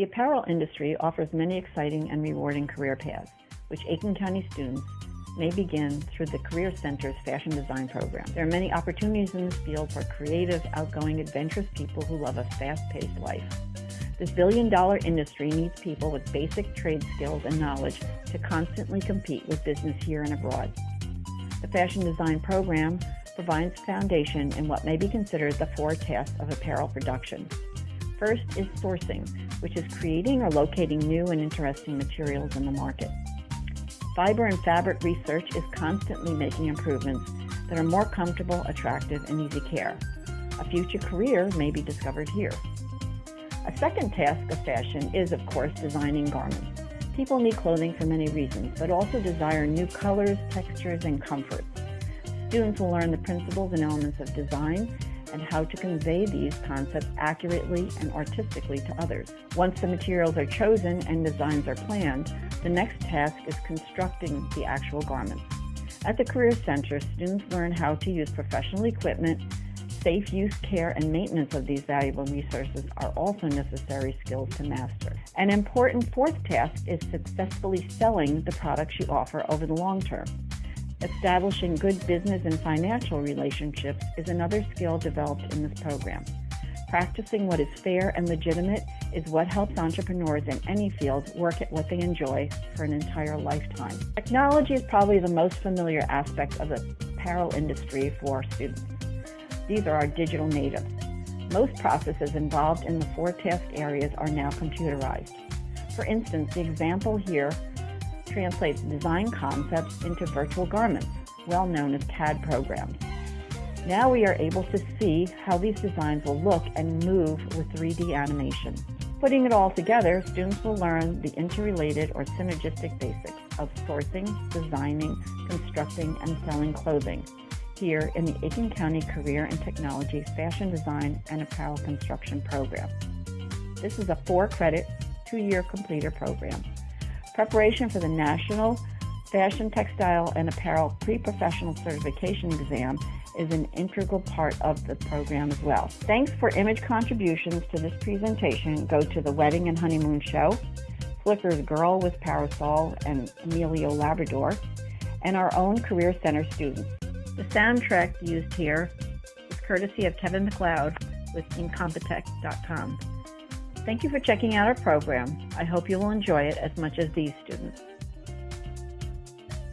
The apparel industry offers many exciting and rewarding career paths, which Aiken County students may begin through the Career Center's Fashion Design Program. There are many opportunities in this field for creative, outgoing, adventurous people who love a fast-paced life. This billion-dollar industry needs people with basic trade skills and knowledge to constantly compete with business here and abroad. The Fashion Design Program provides foundation in what may be considered the four tasks of apparel production. First is sourcing, which is creating or locating new and interesting materials in the market. Fiber and fabric research is constantly making improvements that are more comfortable, attractive, and easy care. A future career may be discovered here. A second task of fashion is, of course, designing garments. People need clothing for many reasons, but also desire new colors, textures, and comforts. Students will learn the principles and elements of design and how to convey these concepts accurately and artistically to others. Once the materials are chosen and designs are planned, the next task is constructing the actual garments. At the Career Center, students learn how to use professional equipment. Safe use, care, and maintenance of these valuable resources are also necessary skills to master. An important fourth task is successfully selling the products you offer over the long term. Establishing good business and financial relationships is another skill developed in this program. Practicing what is fair and legitimate is what helps entrepreneurs in any field work at what they enjoy for an entire lifetime. Technology is probably the most familiar aspect of the apparel industry for students. These are our digital natives. Most processes involved in the four task areas are now computerized. For instance, the example here translates design concepts into virtual garments, well known as CAD programs. Now we are able to see how these designs will look and move with 3D animation. Putting it all together, students will learn the interrelated or synergistic basics of sourcing, designing, constructing, and selling clothing here in the Aiken County Career and Technology Fashion Design and Apparel Construction Program. This is a four-credit, two-year completer program. Preparation for the National Fashion, Textile, and Apparel Pre-Professional Certification Exam is an integral part of the program as well. Thanks for image contributions to this presentation go to The Wedding and Honeymoon Show, Flickr's Girl with Parasol and Emilio Labrador, and our own Career Center students. The soundtrack used here is courtesy of Kevin MacLeod with Incompetech.com. Thank you for checking out our program. I hope you will enjoy it as much as these students.